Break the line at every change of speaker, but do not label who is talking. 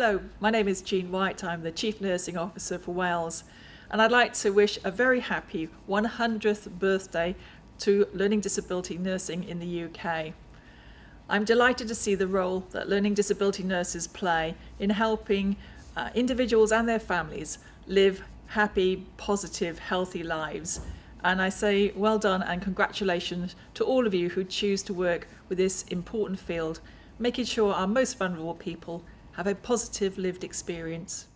Hello, my name is Jean White. I'm the Chief Nursing Officer for Wales and I'd like to wish a very happy 100th birthday to learning disability nursing in the UK. I'm delighted to see the role that learning disability nurses play in helping uh, individuals and their families live happy, positive, healthy lives. And I say well done and congratulations to all of you who choose to work with this important field, making sure our most vulnerable people have a positive lived experience.